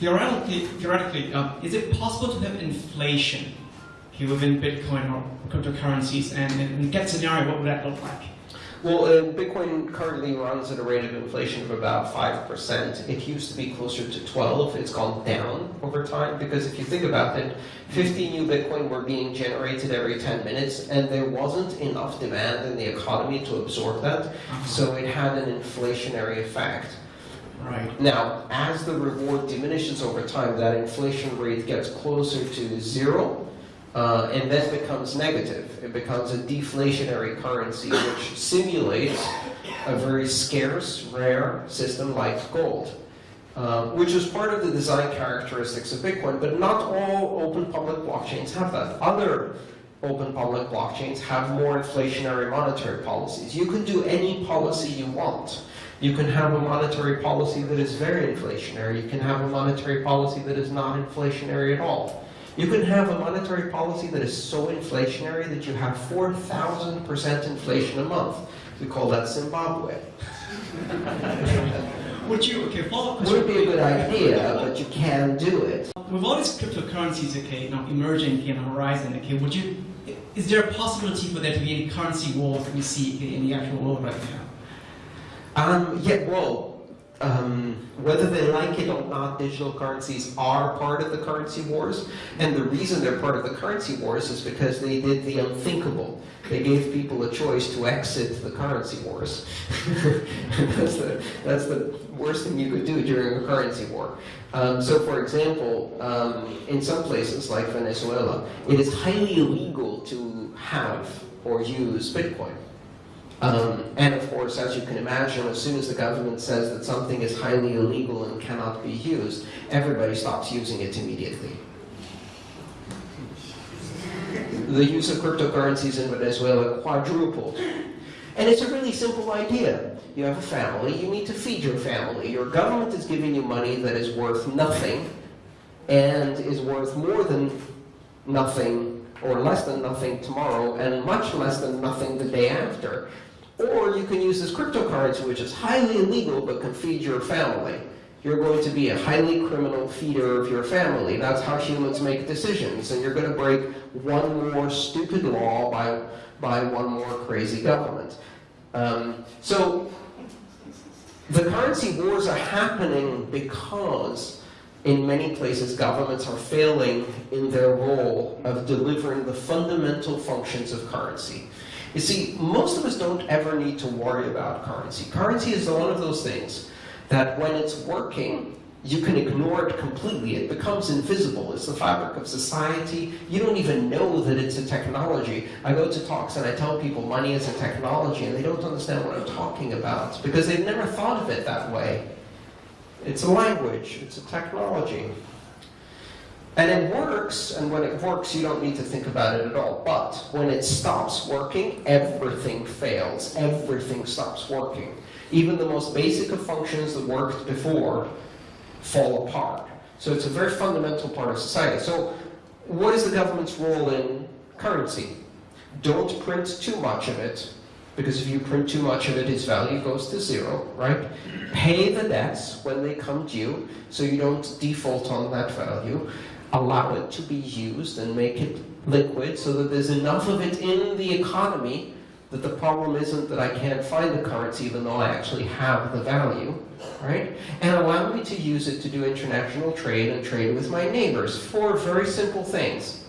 theoretically, theoretically uh, is it possible to have inflation okay, within Bitcoin or cryptocurrencies? And in that scenario, what would that look like? Well, uh, Bitcoin currently runs at a rate of inflation of about 5%. It used to be closer to 12. It's gone down over time because if you think about it, 50 new Bitcoin were being generated every 10 minutes and there wasn't enough demand in the economy to absorb that. So it had an inflationary effect. Right. Now, as the reward diminishes over time, that inflation rate gets closer to zero, uh, and then becomes negative. It becomes a deflationary currency, which simulates a very scarce, rare system like gold, uh, which is part of the design characteristics of Bitcoin, but not all open public blockchains have that. Other open public blockchains have more inflationary monetary policies. You can do any policy you want. You can have a monetary policy that is very inflationary. You can have a monetary policy that is not inflationary at all. You can have a monetary policy that is so inflationary that you have 4,000% inflation a month. We call that Zimbabwe. Would you, okay, follow up Would be a good idea, but you can do it. With all these cryptocurrencies, okay, now emerging in the horizon, okay, would you, is there a possibility for there to be any currency wars that we see okay, in the actual world right now? Um, yeah, well, um, whether they like it or not, digital currencies are part of the currency wars. And the reason they're part of the currency wars is because they did the unthinkable. They gave people a choice to exit the currency wars. that's, the, that's the worst thing you could do during a currency war. Um, so for example, um, in some places like Venezuela, it is highly illegal to have or use Bitcoin. Um, and of course, as you can imagine, as soon as the government says that something is highly illegal and cannot be used, everybody stops using it immediately. The use of cryptocurrencies in Venezuela quadrupled. And it's a really simple idea. You have a family, you need to feed your family. Your government is giving you money that is worth nothing and is worth more than nothing or less than nothing tomorrow and much less than nothing the day after. Or you can use this cryptocurrency, which is highly illegal but can feed your family. You're going to be a highly criminal feeder of your family. That's how humans make decisions. And you're going to break one more stupid law by, by one more crazy government. Um, so the currency wars are happening because in many places governments are failing in their role of delivering the fundamental functions of currency. You see, most of us don't ever need to worry about currency. Currency is one of those things that when it's working, you can ignore it completely. It becomes invisible. It's the fabric of society. You don't even know that it's a technology. I go to talks and I tell people money is a technology and they don't understand what I'm talking about because they've never thought of it that way. It's a language. It's a technology. And it works, and when it works, you don't need to think about it at all. But when it stops working, everything fails. Everything stops working. Even the most basic of functions that worked before fall apart. So it's a very fundamental part of society. So what is the government's role in currency? Don't print too much of it, because if you print too much of it, its value goes to zero, right? Pay the debts when they come due, so you don't default on that value allow it to be used and make it liquid so that there's enough of it in the economy that the problem isn't that I can't find the currency even though I actually have the value, right? And allow me to use it to do international trade and trade with my neighbors. Four very simple things.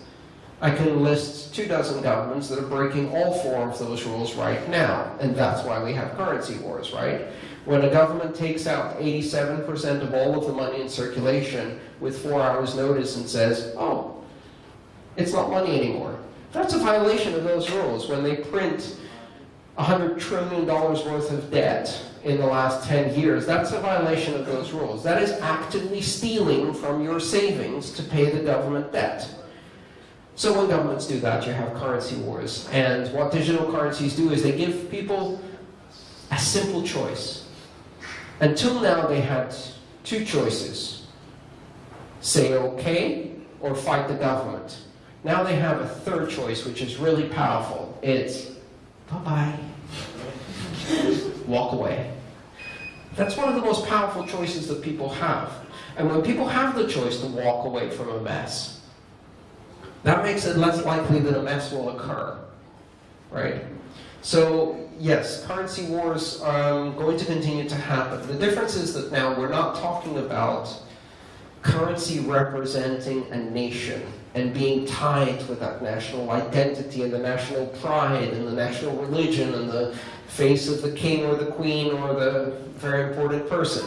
I can list two dozen governments that are breaking all four of those rules right now, and that's why we have currency wars, right? When a government takes out 87% of all of the money in circulation with four hours notice and says, oh, it's not money anymore. That's a violation of those rules. When they print $100 trillion worth of debt in the last 10 years, that's a violation of those rules. That is actively stealing from your savings to pay the government debt. So when governments do that, you have currency wars. And what digital currencies do is they give people a simple choice. Until now, they had two choices. Say okay, or fight the government. Now they have a third choice, which is really powerful. It's bye-bye. Walk away. That's one of the most powerful choices that people have. And when people have the choice to walk away from a mess, that makes it less likely that a mess will occur, right? So yes, currency wars are um, going to continue to happen. The difference is that now we're not talking about currency representing a nation and being tied with that national identity and the national pride and the national religion and the face of the king or the queen or the very important person.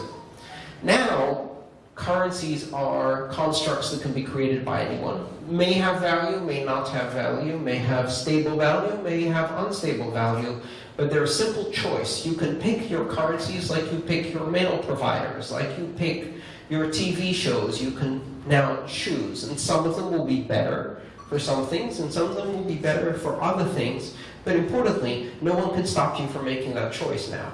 Now, currencies are constructs that can be created by anyone. May have value, may not have value, may have stable value, may have unstable value, but they're a simple choice. You can pick your currencies like you pick your mail providers, like you pick your TV shows. You can now choose, and some of them will be better for some things, and some of them will be better for other things, but importantly, no one can stop you from making that choice now.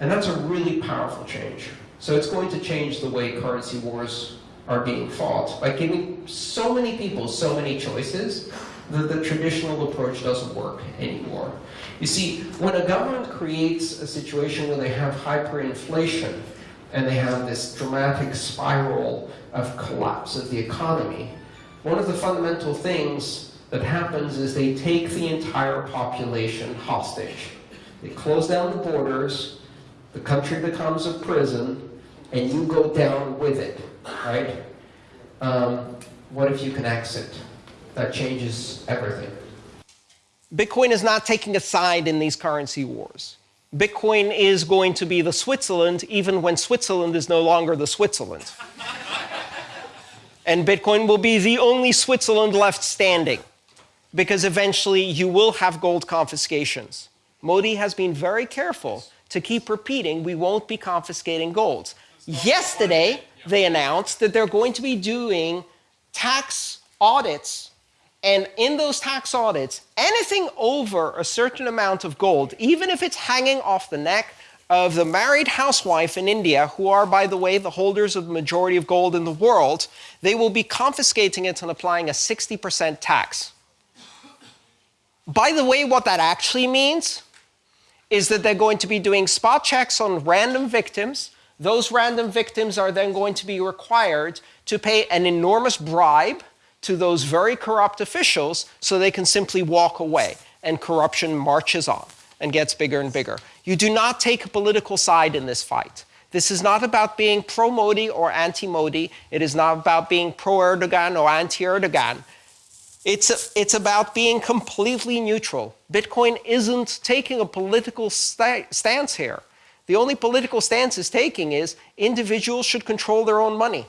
And that's a really powerful change. So it's going to change the way currency wars are being fought by giving so many people so many choices that the traditional approach doesn't work anymore. You see, when a government creates a situation where they have hyperinflation and they have this dramatic spiral of collapse of the economy, one of the fundamental things that happens is they take the entire population hostage. They close down the borders, the country becomes a prison, and you go down with it, right? Um, what if you can exit? That changes everything. Bitcoin is not taking a side in these currency wars. Bitcoin is going to be the Switzerland even when Switzerland is no longer the Switzerland. and Bitcoin will be the only Switzerland left standing because eventually you will have gold confiscations. Modi has been very careful to keep repeating we won't be confiscating gold. Yesterday, they announced that they're going to be doing tax audits. And in those tax audits, anything over a certain amount of gold, even if it's hanging off the neck of the married housewife in India, who are, by the way, the holders of the majority of gold in the world, they will be confiscating it and applying a 60% tax. By the way, what that actually means is that they're going to be doing spot checks on random victims those random victims are then going to be required to pay an enormous bribe to those very corrupt officials so they can simply walk away and corruption marches on and gets bigger and bigger. You do not take a political side in this fight. This is not about being pro-Modi or anti-Modi. It is not about being pro-Erdogan or anti-Erdogan. It's, it's about being completely neutral. Bitcoin isn't taking a political sta stance here. The only political stance it's taking is individuals should control their own money.